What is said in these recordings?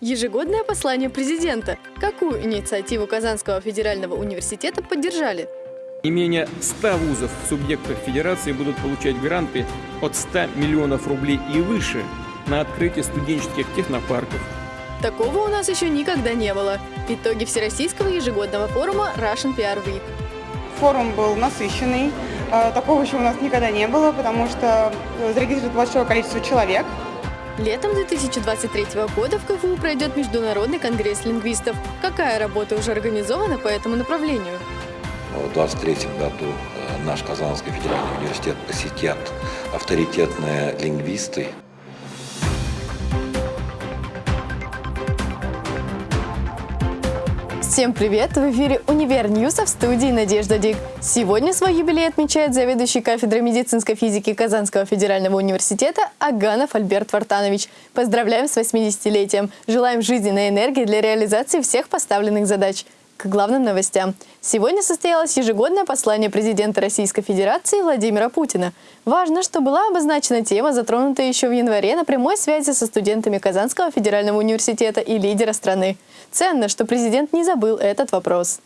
Ежегодное послание президента. Какую инициативу Казанского федерального университета поддержали? Не менее 100 вузов в субъектах Федерации будут получать гранты от 100 миллионов рублей и выше на открытие студенческих технопарков. Такого у нас еще никогда не было. Итоги Всероссийского ежегодного форума Russian PR Week. Форум был насыщенный. Э, Такого еще у нас никогда не было, потому что зарегистрировано большое количество человек. Летом 2023 года в КФУ пройдет Международный конгресс лингвистов. Какая работа уже организована по этому направлению? В 2023 году э, наш Казанский федеральный университет посетят авторитетные лингвисты. Всем привет! В эфире «Универ Ньюса» в студии Надежда Дик. Сегодня свой юбилей отмечает заведующий кафедрой медицинской физики Казанского федерального университета Аганов Альберт Вартанович. Поздравляем с 80-летием! Желаем жизненной энергии для реализации всех поставленных задач – к главным новостям. Сегодня состоялось ежегодное послание президента Российской Федерации Владимира Путина. Важно, что была обозначена тема, затронутая еще в январе на прямой связи со студентами Казанского федерального университета и лидера страны. Ценно, что президент не забыл этот вопрос.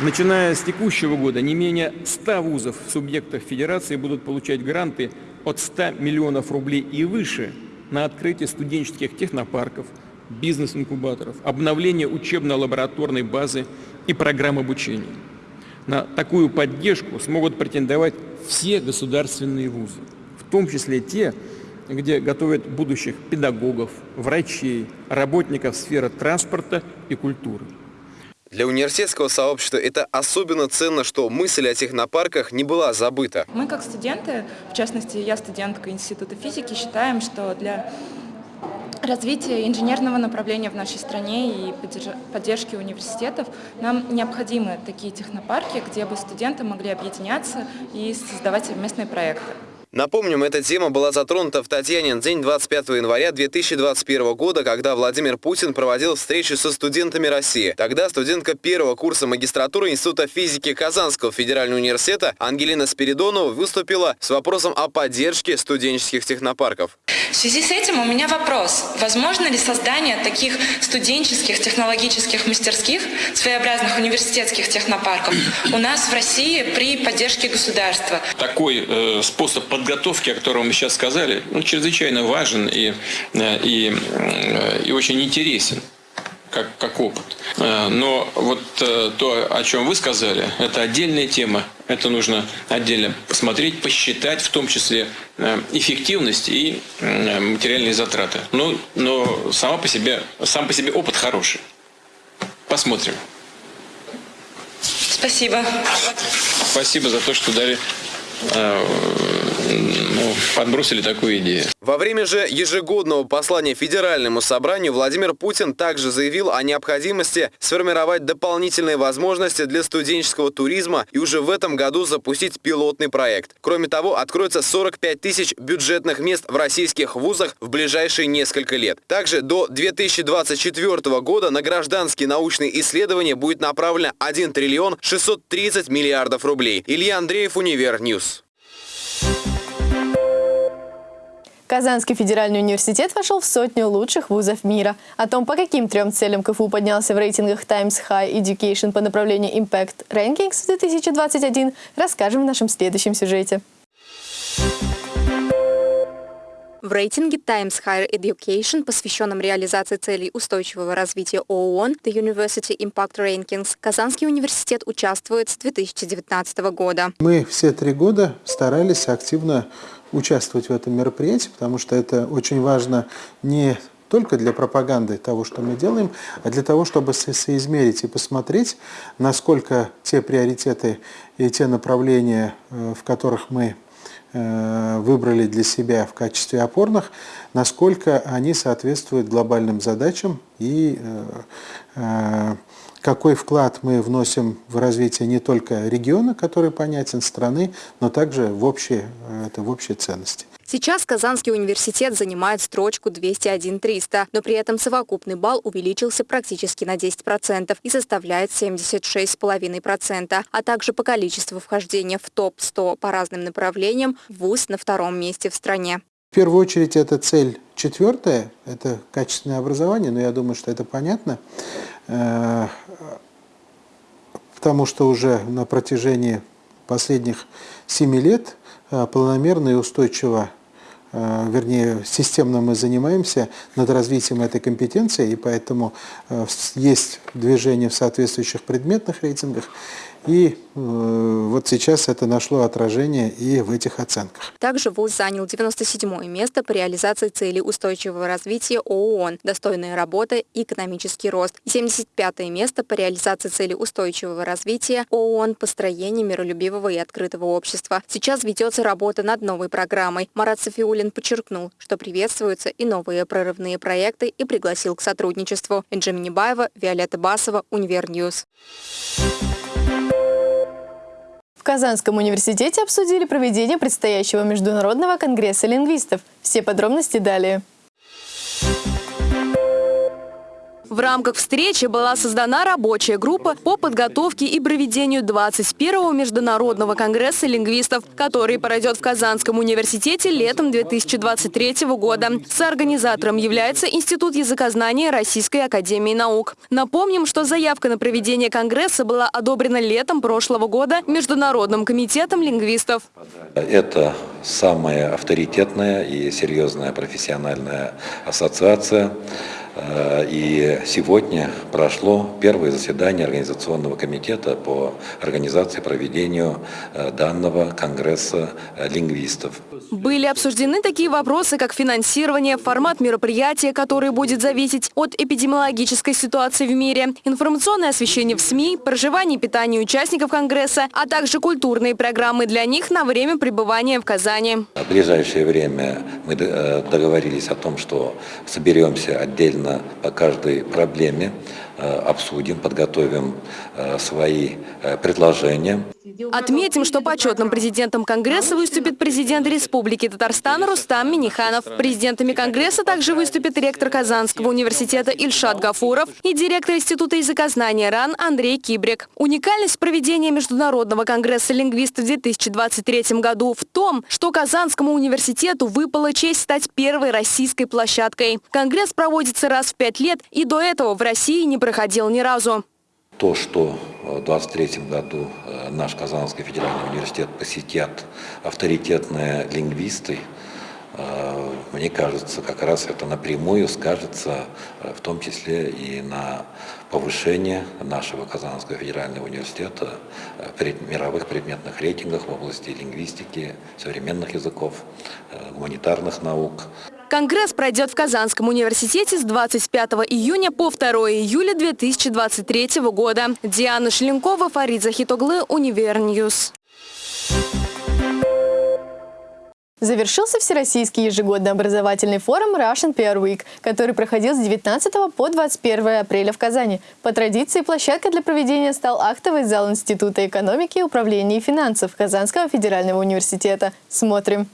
Начиная с текущего года не менее 100 вузов в субъектах Федерации будут получать гранты от 100 миллионов рублей и выше на открытие студенческих технопарков – бизнес-инкубаторов, обновление учебно-лабораторной базы и программ обучения. На такую поддержку смогут претендовать все государственные вузы, в том числе те, где готовят будущих педагогов, врачей, работников сферы транспорта и культуры. Для университетского сообщества это особенно ценно, что мысль о технопарках не была забыта. Мы как студенты, в частности я студентка Института физики, считаем, что для развития инженерного направления в нашей стране и поддержки университетов нам необходимы такие технопарки, где бы студенты могли объединяться и создавать совместные проекты. Напомним, эта тема была затронута в Татьянин день 25 января 2021 года, когда Владимир Путин проводил встречу со студентами России. Тогда студентка первого курса магистратуры Института физики Казанского федерального университета Ангелина Спиридонова выступила с вопросом о поддержке студенческих технопарков. В связи с этим у меня вопрос. Возможно ли создание таких студенческих технологических мастерских, своеобразных университетских технопарков у нас в России при поддержке государства? Такой э, способ подготовки, о котором мы сейчас сказали, он чрезвычайно важен и, э, и, э, и очень интересен. Как, как опыт. Э, но вот то, о чем вы сказали, это отдельная тема. Это нужно отдельно посмотреть, посчитать, в том числе эффективность и материальные затраты. Но, но сама по себе, сам по себе опыт хороший. Посмотрим. Спасибо. Спасибо за то, что дали ну, подбросили такую идею. Во время же ежегодного послания Федеральному собранию Владимир Путин также заявил о необходимости сформировать дополнительные возможности для студенческого туризма и уже в этом году запустить пилотный проект. Кроме того, откроется 45 тысяч бюджетных мест в российских вузах в ближайшие несколько лет. Также до 2024 года на гражданские научные исследования будет направлено 1 триллион 630 миллиардов рублей. Илья Андреев, Univer News. Казанский федеральный университет вошел в сотню лучших вузов мира. О том, по каким трем целям КФУ поднялся в рейтингах Times High Education по направлению Impact Rankings 2021, расскажем в нашем следующем сюжете. В рейтинге Times Higher Education, посвященном реализации целей устойчивого развития ООН The University Impact Rankings, Казанский университет участвует с 2019 года. Мы все три года старались активно участвовать в этом мероприятии, потому что это очень важно не только для пропаганды того, что мы делаем, а для того, чтобы соизмерить и посмотреть, насколько те приоритеты и те направления, э, в которых мы выбрали для себя в качестве опорных, насколько они соответствуют глобальным задачам и э, э, какой вклад мы вносим в развитие не только региона, который понятен, страны, но также в общие, это в общие ценности. Сейчас Казанский университет занимает строчку 201-300, но при этом совокупный балл увеличился практически на 10% и составляет 76,5%, а также по количеству вхождения в топ-100 по разным направлениям ВУЗ на втором месте в стране. первую очередь это цель четвертая, это качественное образование, но я думаю, что это понятно, э, потому что уже на протяжении последних семи лет э, планомерно и устойчиво Э, вернее, системно мы занимаемся над развитием этой компетенции, и поэтому э, есть движение в соответствующих предметных рейтингах. И вот сейчас это нашло отражение и в этих оценках. Также ВУЗ занял 97 место по реализации целей устойчивого развития ООН, достойная работа и экономический рост. 75 место по реализации целей устойчивого развития ООН построение миролюбивого и открытого общества. Сейчас ведется работа над новой программой. Марат Софиулин подчеркнул, что приветствуются и новые прорывные проекты и пригласил к сотрудничеству. Энджи Минибаева, Виолетта Басова, Univer News. В Казанском университете обсудили проведение предстоящего Международного конгресса лингвистов. Все подробности далее. В рамках встречи была создана рабочая группа по подготовке и проведению 21-го Международного конгресса лингвистов, который пройдет в Казанском университете летом 2023 года. Соорганизатором является Институт языкознания Российской академии наук. Напомним, что заявка на проведение конгресса была одобрена летом прошлого года Международным комитетом лингвистов. Это самая авторитетная и серьезная профессиональная ассоциация и сегодня прошло первое заседание Организационного комитета по организации и проведению э, данного Конгресса э, лингвистов. Были обсуждены такие вопросы, как финансирование, формат мероприятия, который будет зависеть от эпидемиологической ситуации в мире, информационное освещение в СМИ, проживание и питание участников Конгресса, а также культурные программы для них на время пребывания в Казани. В ближайшее время мы договорились о том, что соберемся отдельно отдельно по каждой проблеме обсудим, подготовим э, свои э, предложения. Отметим, что почетным президентом Конгресса выступит президент Республики Татарстан Рустам Миниханов. Президентами Конгресса также выступит ректор Казанского университета Ильшат Гафуров и директор Института языкознания РАН Андрей Кибрик. Уникальность проведения Международного конгресса лингвистов в 2023 году в том, что Казанскому университету выпала честь стать первой российской площадкой. Конгресс проводится раз в пять лет и до этого в России не проходил ни разу. То, что в 2023 году э, наш Казанский федеральный университет посетят авторитетные лингвисты, э, мне кажется, как раз это напрямую скажется э, в том числе и на повышение нашего Казанского федерального университета в мировых предметных рейтингах в области лингвистики, современных языков, гуманитарных наук. Конгресс пройдет в Казанском университете с 25 июня по 2 июля 2023 года. Диана Шленкова, Фарид Захитоглы, Univer News. Завершился Всероссийский ежегодный образовательный форум Russian PR Week, который проходил с 19 по 21 апреля в Казани. По традиции, площадкой для проведения стал актовый зал Института экономики, управления и финансов Казанского федерального университета. Смотрим.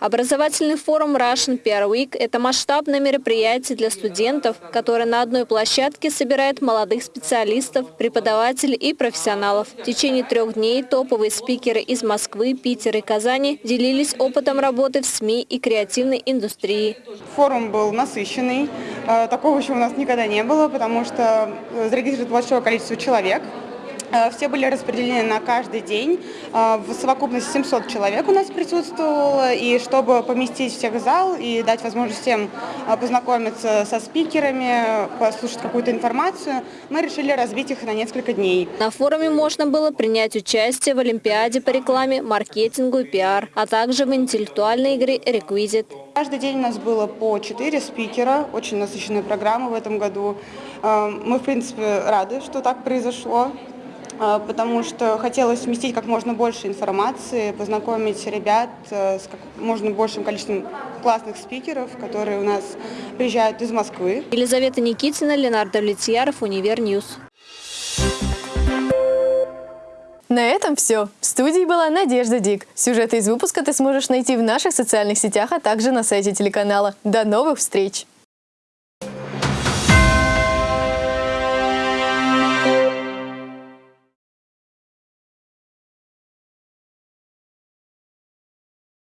Образовательный форум Russian PR Week – это масштабное мероприятие для студентов, которое на одной площадке собирает молодых специалистов, преподавателей и профессионалов. В течение трех дней топовые спикеры из Москвы, Питера и Казани делились опытом работы в СМИ и креативной индустрии. Форум был насыщенный. Э, такого еще у нас никогда не было, потому что зарегистрировано большое количество человек. Э, все были распределены на каждый день. Э, в совокупности 700 человек у нас присутствовало. И чтобы поместить всех в зал и дать возможность всем э, познакомиться со спикерами, послушать какую-то информацию, мы решили разбить их на несколько дней. На форуме можно было принять участие в Олимпиаде по рекламе, маркетингу и пиар, а также в интеллектуальной игре «Реквизит». Каждый день у нас было по 4 спикера, очень насыщенная программа в этом году. Мы, в принципе, рады, что так произошло. А, потому что хотелось вместить как можно больше информации, познакомить ребят э, с как можно большим количеством классных спикеров, которые у нас приезжают из Москвы. Елизавета Никитина, Ленар Давлетьяров, Univer News. На этом все. В студии была Надежда Дик. Сюжеты из выпуска ты сможешь найти в наших социальных сетях, а также на сайте телеканала. До новых встреч!